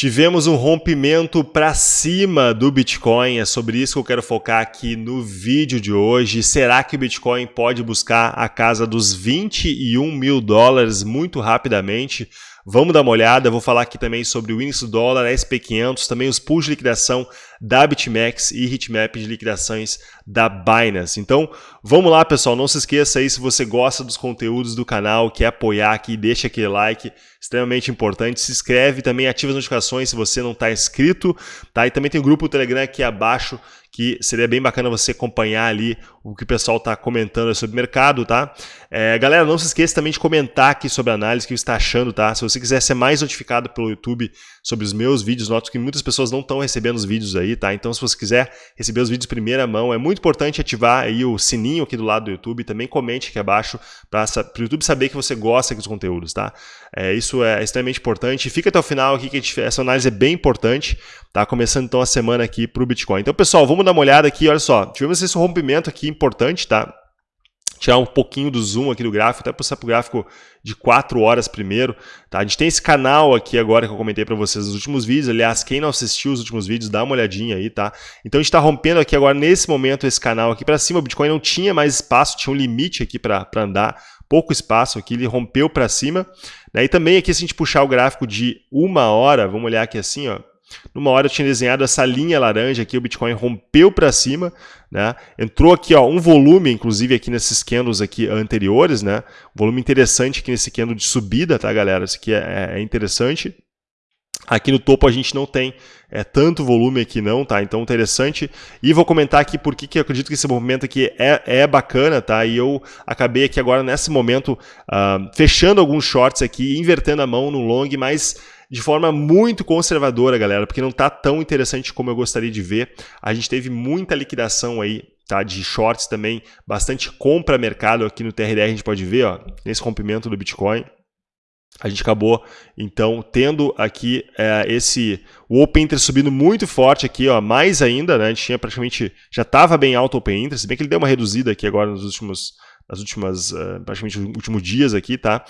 Tivemos um rompimento para cima do Bitcoin, é sobre isso que eu quero focar aqui no vídeo de hoje. Será que o Bitcoin pode buscar a casa dos 21 mil dólares muito rapidamente? Vamos dar uma olhada, vou falar aqui também sobre o índice do dólar, SP500, também os pools de liquidação da BitMEX e Hitmap de liquidações da Binance. Então, vamos lá, pessoal, não se esqueça aí se você gosta dos conteúdos do canal, quer apoiar aqui, deixa aquele like, extremamente importante. Se inscreve também, ativa as notificações se você não está inscrito, tá? E também tem o grupo Telegram aqui abaixo que seria bem bacana você acompanhar ali o que o pessoal está comentando sobre o mercado, tá? É, galera, não se esqueça também de comentar aqui sobre a análise, que você está achando, tá? Se você quiser ser mais notificado pelo YouTube sobre os meus vídeos, noto que muitas pessoas não estão recebendo os vídeos aí, tá? Então, se você quiser receber os vídeos primeira mão, é muito importante ativar aí o sininho aqui do lado do YouTube, também comente aqui abaixo para o YouTube saber que você gosta dos conteúdos, tá? É, isso é extremamente importante. Fica até o final aqui, que gente, essa análise é bem importante, tá? Começando então a semana aqui para o Bitcoin. Então, pessoal, vamos dar uma olhada aqui, olha só, tivemos esse rompimento aqui importante, tá? tirar um pouquinho do zoom aqui do gráfico, até passar para o gráfico de 4 horas primeiro. Tá? A gente tem esse canal aqui agora que eu comentei para vocês nos últimos vídeos. Aliás, quem não assistiu os últimos vídeos, dá uma olhadinha aí, tá? Então a gente está rompendo aqui agora, nesse momento, esse canal aqui para cima. O Bitcoin não tinha mais espaço, tinha um limite aqui para andar, pouco espaço aqui, ele rompeu para cima. Né? E também aqui, se a gente puxar o gráfico de uma hora, vamos olhar aqui assim, ó, numa hora eu tinha desenhado essa linha laranja aqui, o Bitcoin rompeu para cima, né? Entrou aqui, ó, um volume, inclusive aqui nesses candles aqui anteriores, né? Um volume interessante aqui nesse candle de subida, tá, galera? Isso aqui é, é interessante. Aqui no topo a gente não tem é, tanto volume aqui não, tá? Então interessante. E vou comentar aqui por que eu acredito que esse movimento aqui é, é bacana, tá? E eu acabei aqui agora nesse momento uh, fechando alguns shorts aqui, invertendo a mão no long, mas de forma muito conservadora, galera, porque não está tão interessante como eu gostaria de ver. A gente teve muita liquidação aí tá, de shorts também, bastante compra mercado aqui no TRDR, a gente pode ver, ó, nesse rompimento do Bitcoin. A gente acabou, então, tendo aqui é, esse o Open Interest subindo muito forte aqui, ó, mais ainda, né? A gente tinha praticamente, já estava bem alto o Open Interest, se bem que ele deu uma reduzida aqui agora nos últimos, nas últimas, uh, praticamente últimos dias aqui, tá?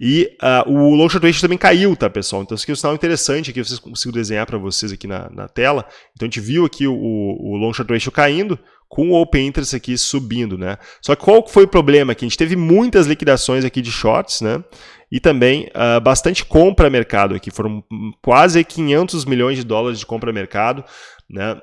E uh, o long short ratio também caiu, tá, pessoal? Então, isso aqui é um sinal interessante aqui, vocês consigo desenhar para vocês aqui na, na, tela. Então, a gente viu aqui o, o long short ratio caindo, com o open interest aqui subindo, né? Só que qual foi o problema aqui? A gente teve muitas liquidações aqui de shorts, né? E também uh, bastante compra mercado aqui, foram quase 500 milhões de dólares de compra mercado, né?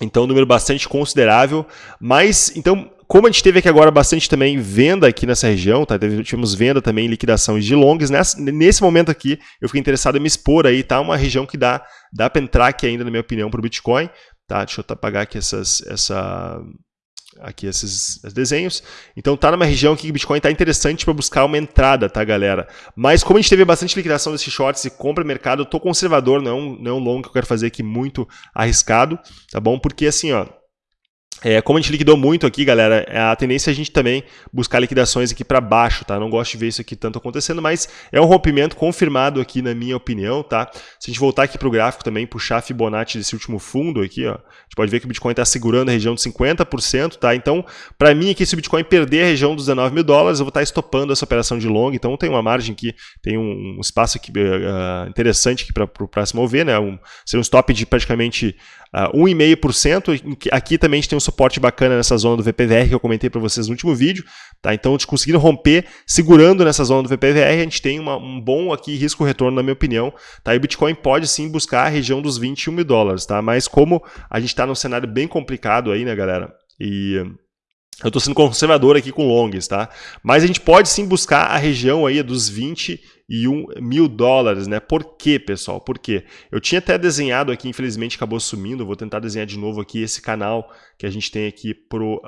Então, um número bastante considerável. Mas, então, como a gente teve aqui agora bastante também venda aqui nessa região, tá? tivemos venda também, liquidações de longs. Nesse momento aqui, eu fiquei interessado em me expor aí, tá? Uma região que dá, dá para entrar aqui ainda, na minha opinião, para o Bitcoin. Tá? Deixa eu apagar aqui essas, essa, aqui esses desenhos. Então tá numa região que o Bitcoin está interessante para buscar uma entrada, tá, galera? Mas como a gente teve bastante liquidação desses shorts e compra mercado, eu tô conservador, não, é um, não é um long que eu quero fazer aqui muito arriscado, tá bom? Porque assim, ó, é, como a gente liquidou muito aqui, galera, é a tendência é a gente também buscar liquidações aqui para baixo, tá? Não gosto de ver isso aqui tanto acontecendo, mas é um rompimento confirmado aqui na minha opinião, tá? Se a gente voltar aqui para o gráfico também, puxar Fibonacci desse último fundo aqui, ó, a gente pode ver que o Bitcoin está segurando a região de 50%, tá? Então, para mim aqui, se o Bitcoin perder a região dos 19 mil dólares, eu vou estar tá estopando essa operação de long, então tem uma margem aqui, tem um, espaço aqui uh, interessante aqui para próximo mover, né? Um, seria um stop de praticamente uh, 1,5%. Aqui também a gente tem um suporte bacana nessa zona do VPVR que eu comentei para vocês no último vídeo. Tá? Então, a gente conseguindo romper, segurando nessa zona do VPVR, a gente tem uma, um bom aqui risco-retorno, na minha opinião. Tá? E o Bitcoin pode sim buscar a região dos 21 mil dólares. Tá? Mas como a gente está num cenário bem complicado aí, né, galera? E eu estou sendo conservador aqui com longs, tá? Mas a gente pode sim buscar a região aí dos 21 mil dólares, né? Por quê, pessoal? Por quê? Eu tinha até desenhado aqui, infelizmente acabou sumindo, vou tentar desenhar de novo aqui esse canal que a gente tem aqui pro,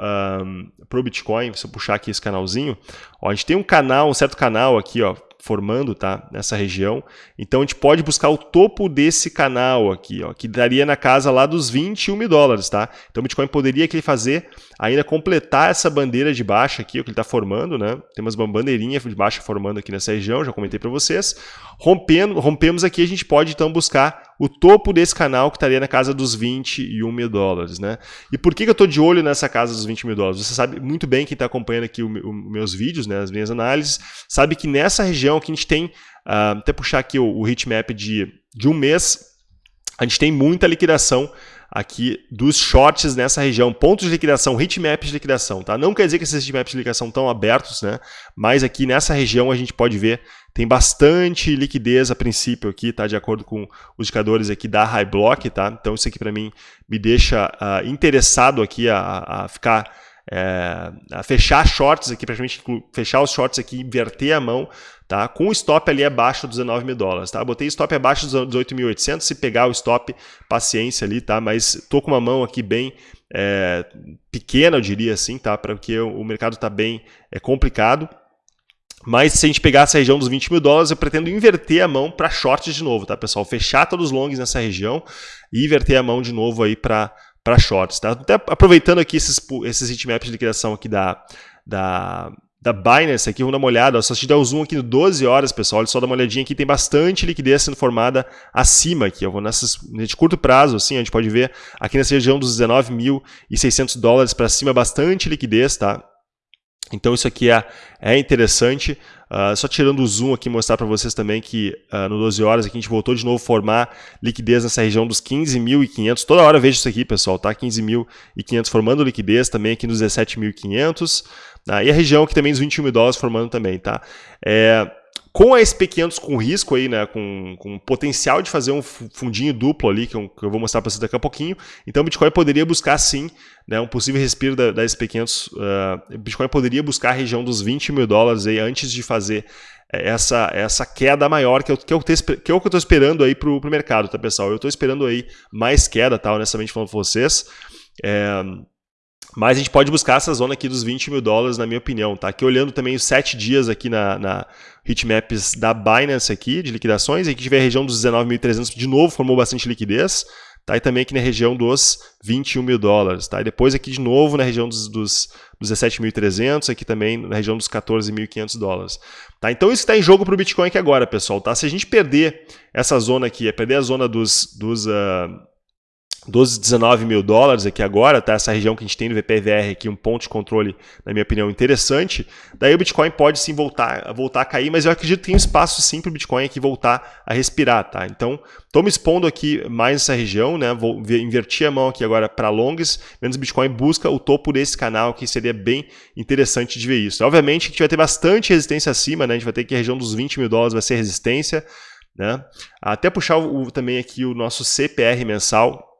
um, pro Bitcoin, se eu puxar aqui esse canalzinho, ó, a gente tem um canal, um certo canal aqui, ó, formando tá, nessa região. Então a gente pode buscar o topo desse canal aqui, ó, que daria na casa lá dos 21 mil dólares. Tá? Então o Bitcoin poderia aqui fazer, ainda completar essa bandeira de baixa aqui, o que ele está formando. Né? Temos uma bandeirinha de baixa formando aqui nessa região, já comentei para vocês. Rompendo, rompemos aqui, a gente pode então buscar o topo desse canal que estaria na casa dos 21 mil dólares, né? E por que, que eu estou de olho nessa casa dos 20 mil dólares? Você sabe muito bem, quem está acompanhando aqui os meus vídeos, né, as minhas análises, sabe que nessa região que a gente tem, uh, até puxar aqui o, o heatmap de, de um mês, a gente tem muita liquidação aqui dos shorts nessa região, pontos de liquidação, hitmaps de liquidação, tá? Não quer dizer que esses hitmaps de liquidação estão abertos, né? Mas aqui nessa região a gente pode ver tem bastante liquidez a princípio aqui, tá? De acordo com os indicadores aqui da High Block, tá? Então isso aqui para mim me deixa uh, interessado aqui a, a ficar é, a fechar shorts aqui, praticamente fechar os shorts aqui, inverter a mão, tá? Com o stop ali abaixo dos 19 mil dólares, tá? Botei stop abaixo dos 18.800, se pegar o stop, paciência ali, tá? Mas tô com uma mão aqui bem é, pequena, eu diria assim, tá? Porque o mercado está bem é, complicado. Mas se a gente pegar essa região dos 20 mil dólares, eu pretendo inverter a mão para shorts de novo, tá, pessoal? Fechar todos os longs nessa região e inverter a mão de novo aí para para shorts. Tá? Até aproveitando aqui esses, esses heatmaps de liquidação aqui da, da, da Binance, aqui, vamos dar uma olhada. Só se der o zoom aqui no 12 horas, pessoal, só dá uma olhadinha aqui, tem bastante liquidez sendo formada acima aqui. Eu vou nessas, de curto prazo, assim, a gente pode ver aqui nessa região dos 19.600 dólares para cima, bastante liquidez, tá? Então isso aqui é, é interessante. Uh, só tirando o zoom aqui, mostrar para vocês também que uh, no 12 horas aqui a gente voltou de novo a formar liquidez nessa região dos 15.500. Toda hora vejo isso aqui, pessoal, tá? 15.500 formando liquidez também aqui nos 17.500. Uh, ah, e a região aqui também dos 21 mil dólares formando também, tá? É, com a SP500 com risco aí, né, com, com potencial de fazer um fundinho duplo ali, que eu, vou mostrar para vocês daqui a pouquinho, então o Bitcoin poderia buscar sim né, um possível respiro da, da SP500, uh, o Bitcoin poderia buscar a região dos 20 mil dólares aí antes de fazer essa, essa queda maior que eu, que eu, que eu estou esperando aí para o mercado, tá pessoal? Eu estou esperando aí mais queda, tá, honestamente falando para vocês. É, mas a gente pode buscar essa zona aqui dos 20 mil dólares, na minha opinião. Tá? Aqui olhando também os 7 dias aqui na, na hitmaps da Binance aqui, de liquidações. Aqui tiver a região dos 19.300, de novo formou bastante liquidez. Tá? E também aqui na região dos 21 mil dólares. Tá? E depois aqui de novo na região dos, dos, dos 17.300, aqui também na região dos 14.500 dólares. Tá? Então isso está em jogo para o Bitcoin aqui agora, pessoal. Tá? Se a gente perder essa zona aqui, é perder a zona dos... dos uh, dos 19 mil dólares aqui agora, tá? Essa região que a gente tem no VPVR aqui, um ponto de controle, na minha opinião, interessante. Daí o Bitcoin pode sim voltar, voltar a cair, mas eu acredito que tem um espaço sim para o Bitcoin aqui voltar a respirar, tá? Então, estou me expondo aqui mais nessa região, né? Vou invertir a mão aqui agora para longs, menos o Bitcoin busca o topo desse canal, que seria bem interessante de ver isso. Obviamente que a gente vai ter bastante resistência acima, né? A gente vai ter que a região dos 20 mil dólares vai ser resistência, né? Até puxar o, também aqui o nosso CPR mensal,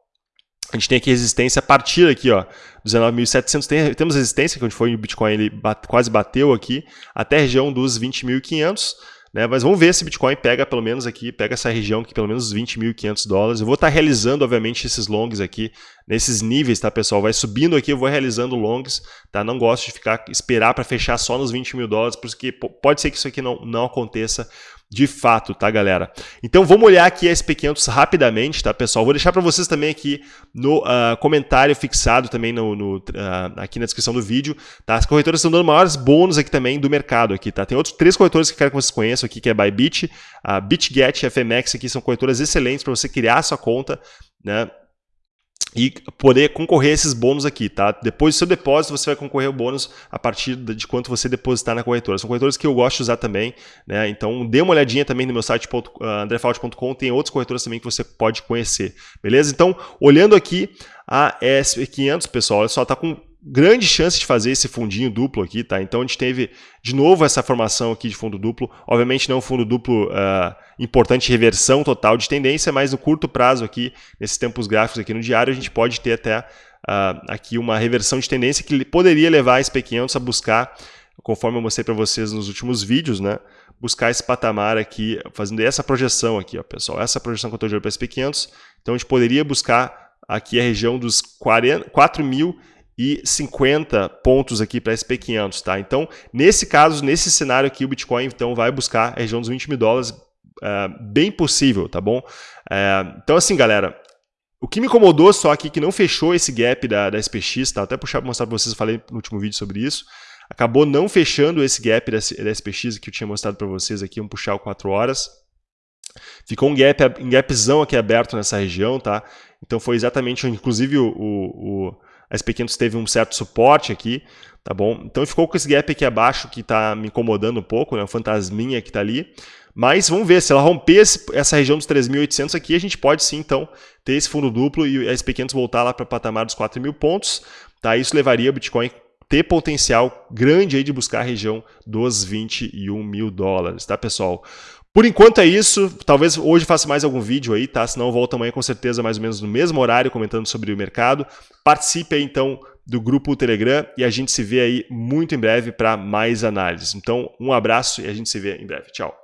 a gente tem aqui resistência a partir aqui, ó, 19.700, tem, temos resistência, que onde foi o Bitcoin, ele bate, quase bateu aqui, até a região dos 20.500, né? Mas vamos ver se Bitcoin pega pelo menos aqui, pega essa região aqui, pelo menos 20.500 dólares. Eu vou estar realizando, obviamente, esses longs aqui, nesses níveis, tá, pessoal? Vai subindo aqui, eu vou realizando longs, tá? Não gosto de ficar, esperar para fechar só nos 20 mil dólares, porque pode ser que isso aqui não, não aconteça de fato, tá, galera? Então vamos olhar aqui a SP500 rapidamente, tá, pessoal? Vou deixar para vocês também aqui no uh, comentário fixado também no, no uh, aqui na descrição do vídeo, tá? As corretoras estão dando maiores bônus aqui também do mercado aqui, tá? Tem outros três corretoras que eu quero que vocês conheçam aqui, que é Bybit, a BitGet a FMX aqui são corretoras excelentes para você criar sua conta, né? E poder concorrer a esses bônus aqui, tá? Depois do seu depósito, você vai concorrer ao bônus a partir de quanto você depositar na corretora. São corretoras que eu gosto de usar também, né? Então, dê uma olhadinha também no meu site andrefault.com, tem outras corretoras também que você pode conhecer, beleza? Então, olhando aqui a SP500, pessoal, olha só, tá com grande chance de fazer esse fundinho duplo aqui, tá? Então a gente teve de novo essa formação aqui de fundo duplo. Obviamente não fundo duplo uh, importante reversão total de tendência, mas no curto prazo aqui, nesses tempos gráficos aqui no diário, a gente pode ter até uh, aqui uma reversão de tendência que poderia levar a SP500 a buscar, conforme eu mostrei para vocês nos últimos vídeos, né? Buscar esse patamar aqui, fazendo essa projeção aqui, ó, pessoal. Essa projeção que eu estou de para SP500. Então a gente poderia buscar aqui a região dos 4 mil e 50 pontos aqui para SP500, tá? Então, nesse caso, nesse cenário aqui, o Bitcoin então vai buscar a região dos 20 mil dólares, uh, bem possível, tá bom? Uh, então, assim, galera, o que me incomodou só aqui que não fechou esse gap da, da SPX, tá? Até puxar para mostrar para vocês, eu falei no último vídeo sobre isso. Acabou não fechando esse gap da, da SPX que eu tinha mostrado para vocês aqui, vamos puxar o 4 horas. Ficou um, gap, um gapzão aqui aberto nessa região, tá? Então foi exatamente, inclusive o, o, o a SP500 teve um certo suporte aqui, tá bom? Então ficou com esse gap aqui abaixo que está me incomodando um pouco, né? O fantasminha que está ali. Mas vamos ver, se ela romper esse, essa região dos 3.800 aqui, a gente pode sim, então, ter esse fundo duplo e a SP500 voltar lá para o patamar dos 4.000 pontos. Tá? Isso levaria o Bitcoin ter potencial grande aí de buscar a região dos 21 mil dólares, tá, pessoal? Por enquanto é isso, talvez hoje faça mais algum vídeo aí, tá? Senão eu volto amanhã com certeza mais ou menos no mesmo horário comentando sobre o mercado. Participe aí então do grupo Telegram e a gente se vê aí muito em breve para mais análises. Então, um abraço e a gente se vê em breve. Tchau.